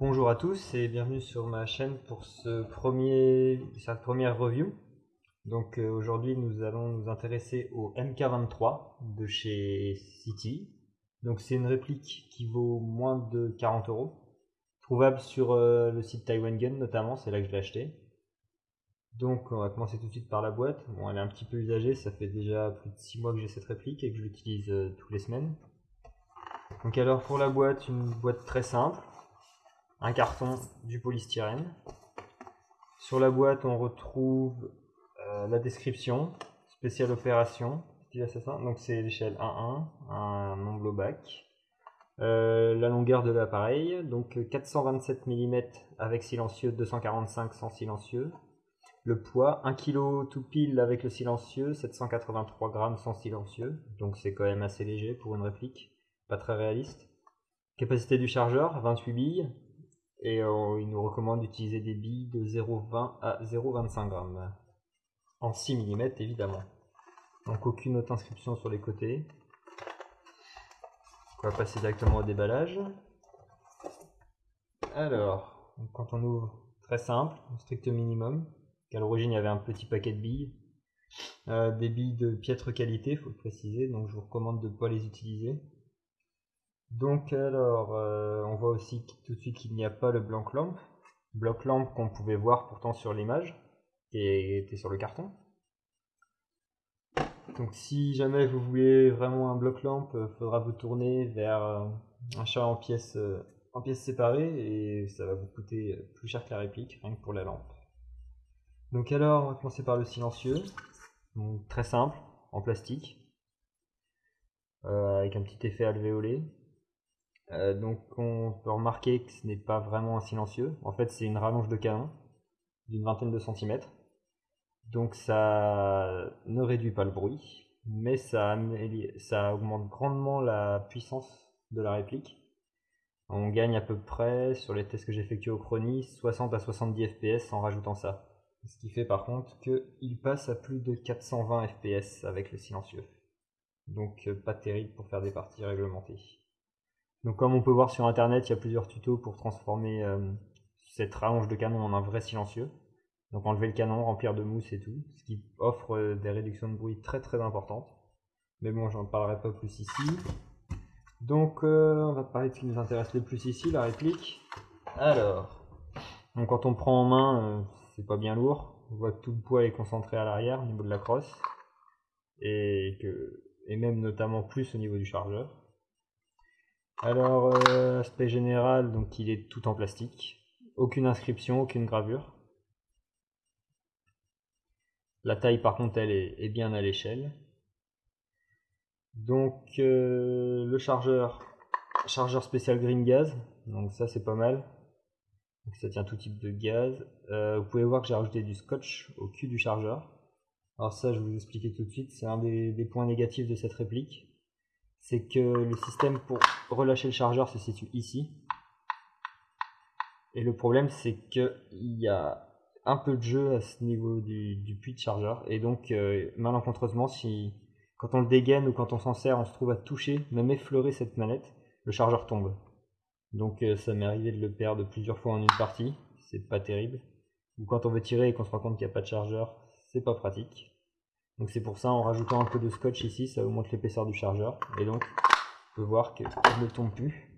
Bonjour à tous et bienvenue sur ma chaîne pour ce premier, cette première review. Donc euh, aujourd'hui nous allons nous intéresser au MK23 de chez City. Donc c'est une réplique qui vaut moins de 40 euros, trouvable sur euh, le site Taiwan Gun notamment, c'est là que je l'ai acheté. Donc on va commencer tout de suite par la boîte. Bon elle est un petit peu usagée, ça fait déjà plus de 6 mois que j'ai cette réplique et que je l'utilise euh, toutes les semaines. Donc alors pour la boîte, une boîte très simple, un carton, du polystyrène. Sur la boîte, on retrouve euh, la description, spéciale opération, donc c'est l'échelle 1.1, un nombre bac. Euh, la longueur de l'appareil, donc 427 mm avec silencieux, 245 sans silencieux. Le poids, 1 kg tout pile avec le silencieux, 783 grammes sans silencieux, donc c'est quand même assez léger pour une réplique pas très réaliste. Capacité du chargeur, 28 billes. Et euh, il nous recommande d'utiliser des billes de 0,20 à 0,25 grammes. En 6 mm évidemment. Donc aucune autre inscription sur les côtés. On va passer directement au déballage. Alors, quand on ouvre, très simple, strict minimum. À l'origine, il y avait un petit paquet de billes. Euh, des billes de piètre qualité, faut le préciser, donc je vous recommande de ne pas les utiliser. Donc alors, euh, on voit aussi tout de suite qu'il n'y a pas le bloc lampe. Bloc lampe qu'on pouvait voir pourtant sur l'image, qui était sur le carton. Donc si jamais vous voulez vraiment un bloc lampe, il faudra vous tourner vers euh, un chat en pièces, euh, en pièces séparées et ça va vous coûter plus cher que la réplique, rien que pour la lampe. Donc alors, on va commencer par le silencieux. très simple, en plastique, avec un petit effet alvéolé. Euh, donc on peut remarquer que ce n'est pas vraiment un silencieux. En fait c'est une rallonge de canon d'une vingtaine de centimètres. Donc ça ne réduit pas le bruit, mais ça, ça augmente grandement la puissance de la réplique. On gagne à peu près, sur les tests que j'ai effectués au Chrony, 60 à 70 fps en rajoutant ça. Ce qui fait par contre qu'il passe à plus de 420 fps avec le silencieux. Donc euh, pas terrible pour faire des parties réglementées. Donc comme on peut voir sur internet, il y a plusieurs tutos pour transformer euh, cette rallonge de canon en un vrai silencieux. Donc enlever le canon, remplir de mousse et tout, ce qui offre euh, des réductions de bruit très très importantes. Mais bon, j'en parlerai pas plus ici. Donc euh, on va parler de ce qui nous intéresse le plus ici, la réplique. Alors, donc quand on prend en main, c'est pas bien lourd. On voit que tout le poids est concentré à l'arrière au niveau de la crosse. Et, que, et même notamment plus au niveau du chargeur. Alors, euh, aspect général, donc il est tout en plastique. Aucune inscription, aucune gravure. La taille par contre elle est, bien à l'échelle. Donc euh, le chargeur, chargeur spécial green gaz, donc ça c'est pas mal. ça tient tout type de gaz. Euh, vous pouvez voir que j'ai rajouté du scotch au cul du chargeur. Alors ça je vais vous expliquer tout de suite, c'est un des points négatifs de cette réplique c'est que le système pour relâcher le chargeur se situe ici. Et le problème, c'est qu'il y a un peu de jeu à ce niveau du, puits de chargeur. Et donc, euh, malencontreusement, si quand on le dégaine ou quand on s'en sert, on se trouve à toucher, même effleurer cette manette, le chargeur tombe. Donc euh, ça m'est arrivé de le perdre plusieurs fois en une partie, c'est pas terrible. Ou quand on veut tirer et qu'on se rend compte qu'il n'y a pas de chargeur, c'est pas pratique. Donc c'est pour ça, en rajoutant un peu de scotch ici, ça augmente l'épaisseur du chargeur. Et donc, on peut voir qu'il ne tombe plus.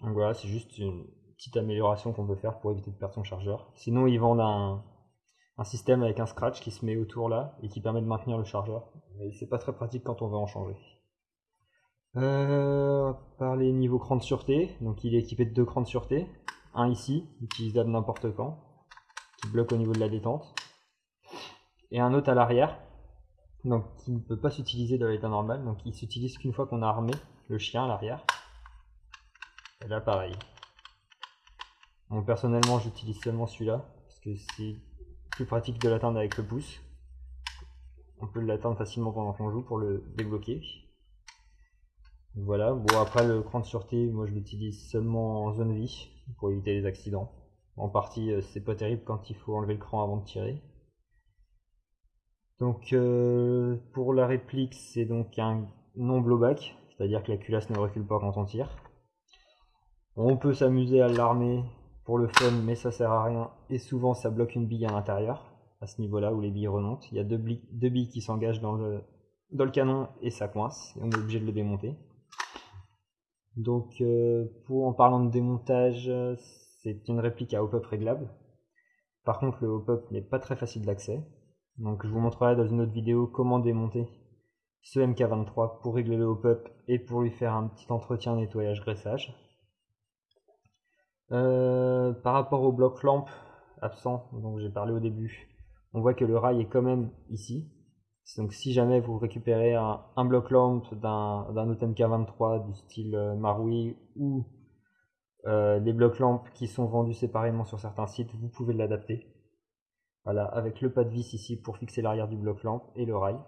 Donc voilà, c'est juste une petite amélioration qu'on peut faire pour éviter de perdre son chargeur. Sinon, ils vendent un, système avec un scratch qui se met autour là et qui permet de maintenir le chargeur. Mais c'est pas très pratique quand on veut en changer. Euh, par les niveaux cran de sûreté, donc il est équipé de deux crans de sûreté. Un ici, utilisable n'importe quand, qui bloque au niveau de la détente et un autre à l'arrière, donc qui ne peut pas s'utiliser dans l'état normal, donc il s'utilise qu'une fois qu'on a armé le chien à l'arrière. Et là pareil. personnellement j'utilise seulement celui-là, parce que c'est plus pratique de l'atteindre avec le pouce. On peut l'atteindre facilement pendant qu'on joue pour le débloquer. Voilà, bon après le cran de sûreté, moi je l'utilise seulement en zone vie, pour éviter les accidents. En partie euh, c'est pas terrible quand il faut enlever le cran avant de tirer. Donc euh, pour la réplique, c'est donc un non blowback, c'est-à-dire que la culasse ne recule pas quand on tire. On peut s'amuser à l'armer pour le fun, mais ça sert à rien. Et souvent, ça bloque une bille à l'intérieur, à ce niveau-là où les billes remontent. Il y a deux billes, qui s'engagent dans le, dans le canon et ça coince. Et on est obligé de le démonter. Donc, euh, pour, en parlant de démontage, c'est une réplique à hop-up réglable. Par contre, le hop-up n'est pas très facile d'accès. Donc, je vous montrerai dans une autre vidéo comment démonter ce MK23 pour régler le hop-up et pour lui faire un petit entretien nettoyage graissage. Euh, par rapport au bloc lampe absent, dont j'ai parlé au début, on voit que le rail est quand même ici. Donc si jamais vous récupérez un, bloc lampe d'un autre MK23 du style euh, Maroui ou euh, des blocs lampes qui sont vendus séparément sur certains sites, vous pouvez l'adapter. Voilà, avec le pas de vis ici pour fixer l'arrière du bloc lampe et le rail.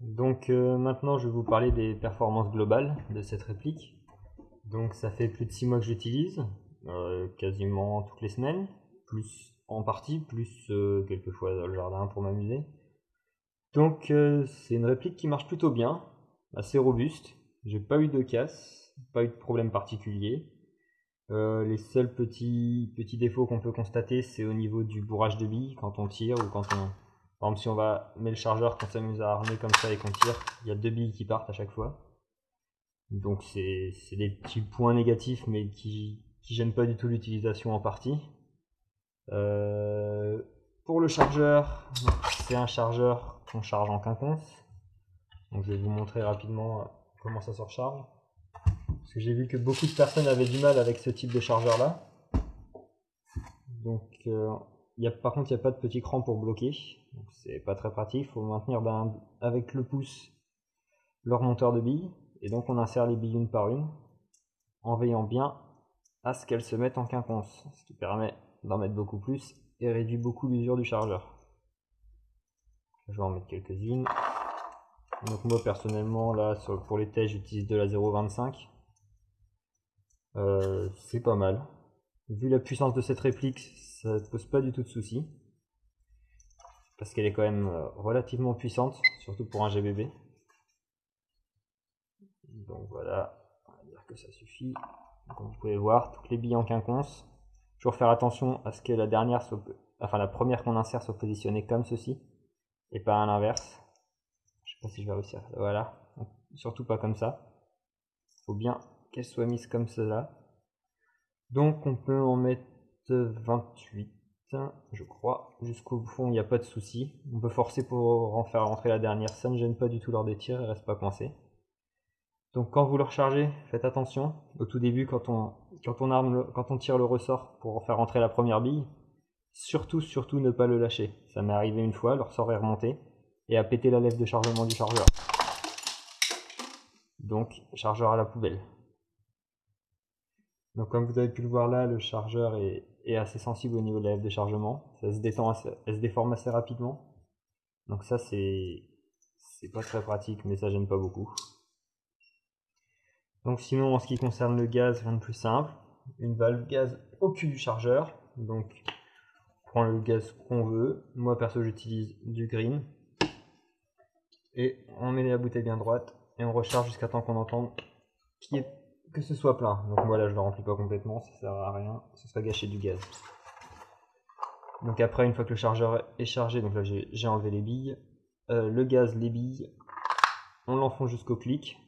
Donc euh, maintenant je vais vous parler des performances globales de cette réplique. Donc ça fait plus de 6 mois que j'utilise, euh, quasiment toutes les semaines, plus en partie, plus euh, quelques fois dans le jardin pour m'amuser. Donc c'est une réplique qui marche plutôt bien, assez robuste, j'ai pas eu de casse, pas eu de problème particulier. Les seuls petits, défauts qu'on peut constater c'est au niveau du bourrage de billes quand on tire ou quand on, par exemple, si on va mettre le chargeur, qu'on s'amuse à armer comme ça et qu'on tire, il y a deux billes qui partent à chaque fois. Donc c'est des petits points négatifs, mais qui, qui gênent pas du tout l'utilisation en partie. Euh, pour le chargeur, c'est un chargeur qu'on charge en quinconce. Je vais vous montrer rapidement euh, comment ça se recharge. Parce que j'ai vu que beaucoup de personnes avaient du mal avec ce type de chargeur là. Donc euh, par contre, il n'y a pas de petit cran pour bloquer. Donc c'est pas très pratique. Il faut maintenir avec le pouce le remonteur de billes. Et donc on insère les billes une par une en veillant bien à ce qu'elles se mettent en quinconce. Ce qui permet d'en mettre beaucoup plus et réduit beaucoup l'usure du chargeur. Je vais en mettre quelques-unes. Donc moi personnellement là pour les tests j'utilise de la 0.25. Euh, c'est pas mal. Vu la puissance de cette réplique, ça ne pose pas du tout de soucis. Parce qu'elle est quand même euh, relativement puissante, surtout pour un GBB. Donc voilà, on va dire que ça suffit. Comme vous pouvez voir, toutes les billes en quinconce. Toujours faire attention à ce que la dernière soit, enfin la première qu'on insère soit positionnée comme ceci, et pas à l'inverse. Je sais pas si je vais réussir. Voilà, surtout pas comme ça. Faut bien qu'elle soit mise comme cela. Donc on peut en mettre 28, je crois. Jusqu'au fond, il n'y a pas de souci. On peut forcer pour en faire rentrer la dernière. Ça ne gêne pas du tout lors des tirs, il reste pas coincé. Donc quand vous le rechargez, faites attention. Au tout début, quand on, tire le ressort pour faire rentrer la première bille, surtout, surtout ne pas le lâcher. Ça m'est arrivé une fois, le ressort est remonté et a pété la lèvre de chargement du chargeur. Donc, chargeur à la poubelle. Donc comme vous avez pu le voir là, le chargeur est, assez sensible au niveau de la lèvre de chargement. Ça se détend, elle se déforme assez rapidement. Donc ça c'est c'est pas très pratique, mais ça gêne pas beaucoup. Donc sinon en ce qui concerne le gaz, rien de plus simple. Une valve gaz au cul du chargeur. Donc on prend le gaz qu'on veut. Moi perso j'utilise du green. Et on met la bouteille bien droite et on recharge jusqu'à temps qu'on entende qui est que ce soit plein. Donc voilà, je le remplis pas complètement, ça sert à rien, ce serait gâcher du gaz. Donc après, une fois que le chargeur est chargé, donc là j'ai enlevé les billes, euh, le gaz, les billes, on l'enfonce jusqu'au clic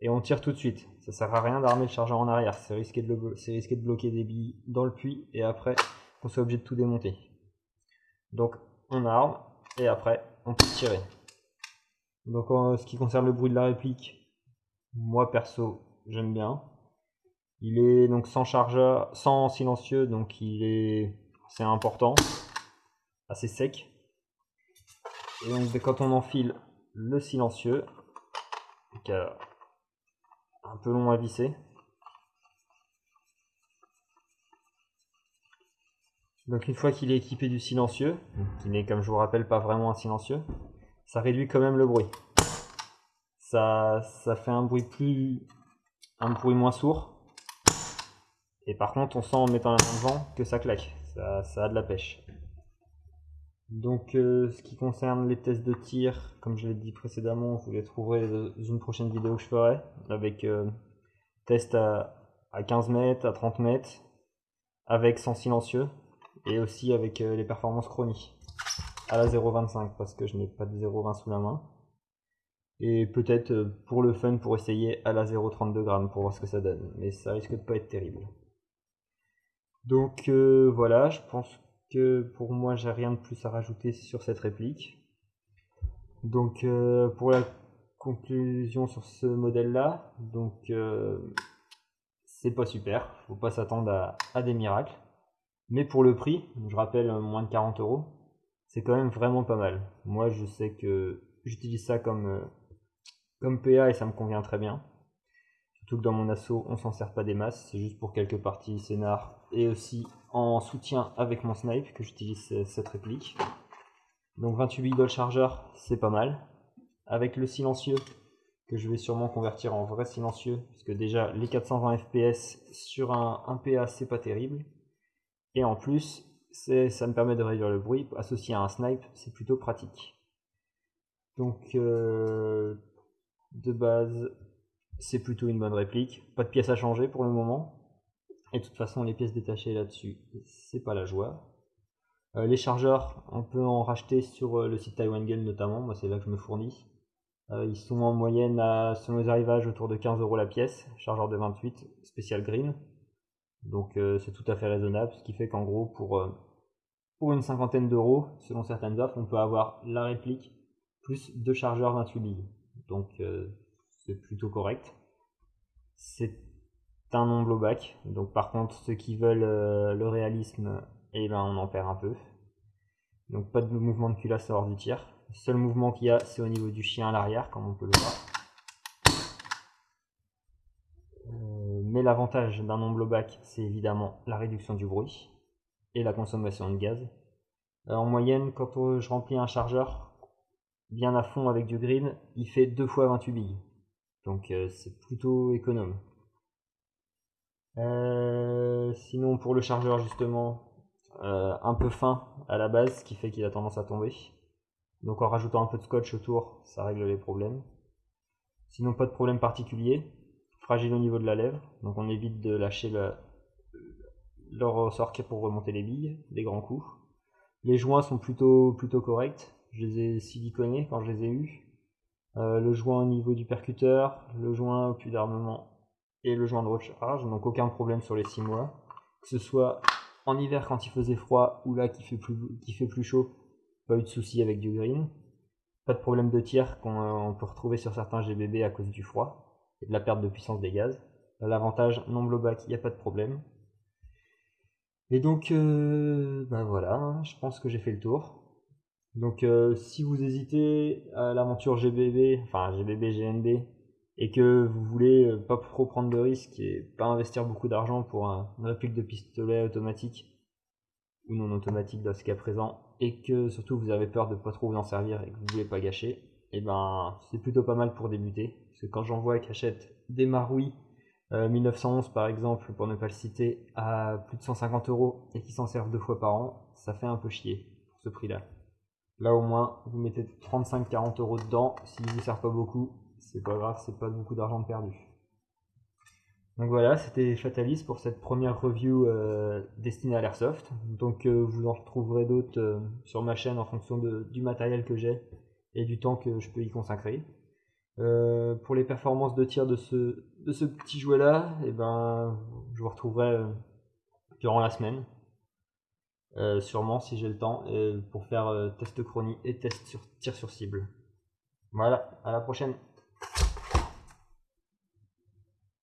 et on tire tout de suite. Ça sert à rien d'armer le chargeur en arrière, c'est risqué, de risqué de bloquer des billes dans le puits et après on soit obligé de tout démonter. Donc on arme et après on peut tirer. Donc en ce qui concerne le bruit de la réplique, moi perso j'aime bien. Il est donc sans chargeur, sans silencieux, donc il est c'est important, assez sec. Et donc quand on enfile le silencieux, donc un peu long à visser. Donc une fois qu'il est équipé du silencieux, qui n'est comme je vous rappelle pas vraiment un silencieux, ça réduit quand même le bruit. Ça, ça fait un bruit plus, un bruit moins sourd. Et par contre, on sent en mettant la main devant que ça claque. Ça, a de la pêche. Donc, euh, ce qui concerne les tests de tir, comme je l'ai dit précédemment, vous les trouverez dans une prochaine vidéo que je ferai avec euh, test à, 15 mètres, à 30 mètres, avec sans silencieux, et aussi avec les performances chroniques à la 0.25 parce que je n'ai pas de 0.20 sous la main. Et peut-être pour le fun pour essayer à la 0.32 grammes pour voir ce que ça donne, mais ça risque de pas être terrible. Donc voilà, je pense que pour moi j'ai rien de plus à rajouter sur cette réplique. Donc euh, pour la conclusion sur ce modèle là, donc euh, c'est pas super, faut pas s'attendre à, des miracles. Mais pour le prix, je rappelle moins de 40 euros, c'est quand même vraiment pas mal. Moi je sais que j'utilise ça comme, euh, comme PA et ça me convient très bien. Surtout que dans mon assaut on s'en sert pas des masses, c'est juste pour quelques parties scénar et aussi en soutien avec mon snipe que j'utilise cette réplique. Donc 28 billes de chargeur, c'est pas mal. Avec le silencieux, que je vais sûrement convertir en vrai silencieux, puisque déjà les 420 fps sur un, PA, c'est pas terrible. Et en plus, ça me permet de réduire le bruit. Associé à un snipe, c'est plutôt pratique. Donc, euh, de base, c'est plutôt une bonne réplique. Pas de pièces à changer pour le moment. Et de toute façon, les pièces détachées là-dessus, c'est pas la joie. Euh, les chargeurs, on peut en racheter sur euh, le site Taiwan Game notamment, moi c'est là que je me fournis. Euh, ils sont en moyenne, selon les arrivages, autour de 15 euros la pièce, chargeur de 28, spécial green. Donc c'est tout à fait raisonnable, ce qui fait qu'en gros, pour, pour une cinquantaine d'euros, selon certaines offres, on peut avoir la réplique plus deux chargeurs 28 billes. Donc c'est plutôt correct. C'est un non blowback. Donc par contre, ceux qui veulent le réalisme et ben on en perd un peu. Donc pas de mouvement de culasse hors du tir. Le seul mouvement qu'il y a, c'est au niveau du chien à l'arrière, comme on peut le voir. Euh, mais l'avantage d'un non blowback, c'est évidemment la réduction du bruit et la consommation de gaz. Euh, en moyenne, quand je remplis un chargeur bien à fond avec du green, il fait 2 fois 28 billes. Donc euh, c'est plutôt économe. sinon pour le chargeur justement, euh, un peu fin à la base, ce qui fait qu'il a tendance à tomber. Donc en rajoutant un peu de scotch autour, ça règle les problèmes. Sinon pas de problème particulier. Fragile au niveau de la lèvre, donc on évite de lâcher le, le ressort pour remonter les billes, des grands coups. Les joints sont plutôt corrects. Je les ai siliconés quand je les ai eus. Euh, le joint au niveau du percuteur, le joint au puits d'armement et le joint de recharge, donc aucun problème sur les 6 mois. Que ce soit en hiver, quand il faisait froid ou là qui fait plus, qui fait plus chaud, pas eu de soucis avec du green. Pas de problème de tir qu'on peut retrouver sur certains GBB à cause du froid et de la perte de puissance des gaz. L'avantage non blowback, il n'y a pas de problème. Et donc, euh, bah voilà, hein, je pense que j'ai fait le tour. Donc, euh, si vous hésitez à l'aventure GBB, enfin GBB, GNB, et que vous voulez euh, pas trop prendre de risques et pas investir beaucoup d'argent pour un, une réplique de pistolet automatique ou non automatique dans ce cas présent, et que surtout vous avez peur de pas trop vous en servir et que vous voulez pas gâcher, et eh ben c'est plutôt pas mal pour débuter. Parce que quand j'en vois qui achètent des Maroui 1911 euh, par exemple, pour ne pas le citer, à plus de 150 euros et qui s'en servent deux fois par an, ça fait un peu chier pour ce prix-là. Là au moins, vous mettez 35-40 euros dedans, s'il ne vous sert pas beaucoup, c'est pas grave, c'est pas beaucoup d'argent perdu. Donc voilà, c'était Fatalis pour cette première review euh, destinée à l'airsoft. Donc euh, vous en retrouverez d'autres euh, sur ma chaîne en fonction du matériel que j'ai et du temps que je peux y consacrer. pour les performances de tir de ce, petit jouet là, eh ben, je vous retrouverai durant la semaine. Sûrement si j'ai le temps pour faire test chronie et test sur tir sur cible. Voilà, à la prochaine